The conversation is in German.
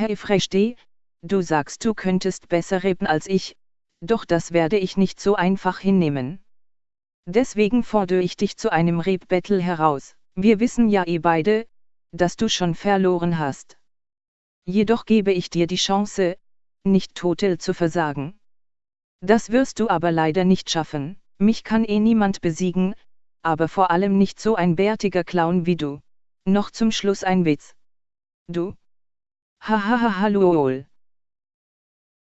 Hey Freshti, du sagst du könntest besser rappen als ich, doch das werde ich nicht so einfach hinnehmen. Deswegen fordere ich dich zu einem Rap-Battle heraus. Wir wissen ja eh beide, dass du schon verloren hast. Jedoch gebe ich dir die Chance, nicht total zu versagen. Das wirst du aber leider nicht schaffen, mich kann eh niemand besiegen, aber vor allem nicht so ein bärtiger Clown wie du. Noch zum Schluss ein Witz. Du? Hahaha lol.